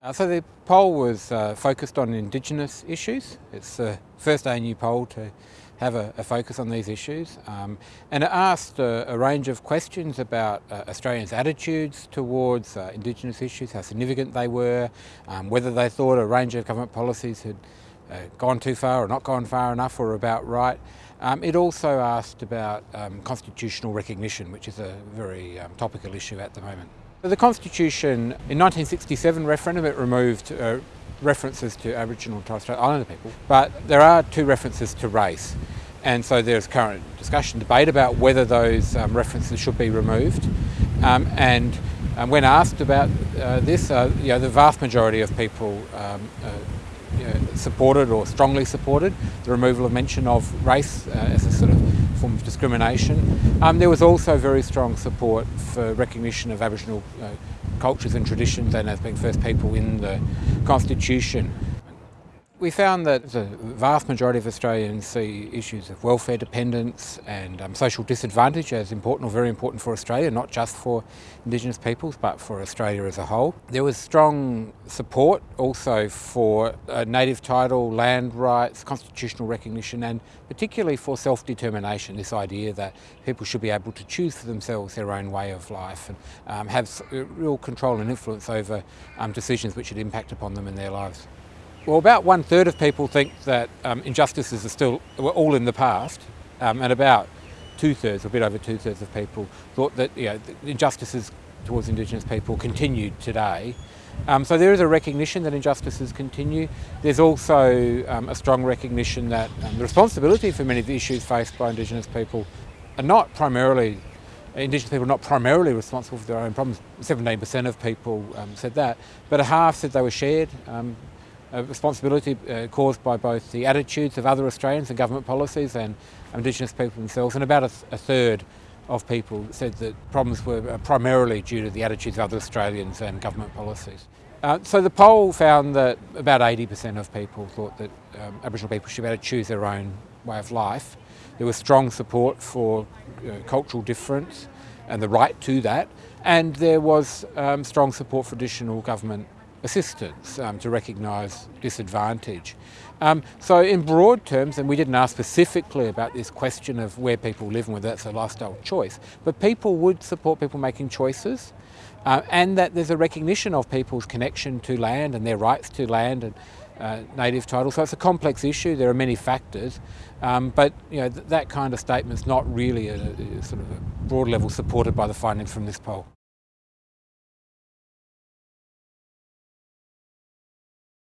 Uh, so the poll was uh, focused on Indigenous issues. It's the first ANU poll to have a, a focus on these issues um, and it asked a, a, range of questions about uh, Australians' attitudes towards uh, Indigenous issues, how significant they were, um, whether they thought a range of government policies had uh, gone too far or not gone far enough or about right. Um, it also asked about um, constitutional recognition, which is a very um, topical issue at the moment. The Constitution, in 1967 referendum, it removed uh, references to Aboriginal and Torres Strait Islander people, but there are two references to race. And so there's current discussion, debate about whether those um, references should be removed. Um, and um, when asked about uh, this, uh, you know, the vast majority of people um, uh, you know, supported or strongly supported the removal of mention of race uh, as a sort of form of discrimination. Um, there was also very strong support for recognition of Aboriginal uh, cultures and traditions and as being first people in the Constitution. We found that the vast majority of Australians see issues of welfare dependence and um, social disadvantage as important or very important for Australia, not just for Indigenous peoples but for Australia as a whole. There was strong support also for uh, native title, land rights, constitutional recognition and particularly for self-determination, this idea that people should be able to choose for themselves their own way of life and um, have real control and influence over um, decisions which would impact upon them in their lives. Well, about one third of people think that um, injustices are still were all in the past, um, and about two thirds, a bit over two thirds of people thought that you know, injustices towards Indigenous people continued today. Um, so there is a recognition that injustices continue. There's also um, a strong recognition that um, the responsibility for many of the issues faced by Indigenous people are not primarily Indigenous people are not primarily responsible for their own problems. 17% of people um, said that, but a half said they were shared. Responsibility uh, caused by both the attitudes of other Australians and government policies and Indigenous people themselves, and about a, th a third of people said that problems were uh, primarily due to the attitudes of other Australians and government policies. Uh, so the poll found that about 80% of people thought that um, Aboriginal people should be able to choose their own way of life. There was strong support for uh, cultural difference and the right to that, and there was um, strong support for additional government assistance um, to recognise disadvantage. Um, so in broad terms, and we didn't ask specifically about this question of where people live and whether that's a lifestyle choice, but people would support people making choices uh, and that there's a recognition of people's connection to land and their rights to land and uh, native title. So it's a complex issue, there are many factors, um, but you know, th that kind of statement's not really a, a sort of a broad level supported by the findings from this poll.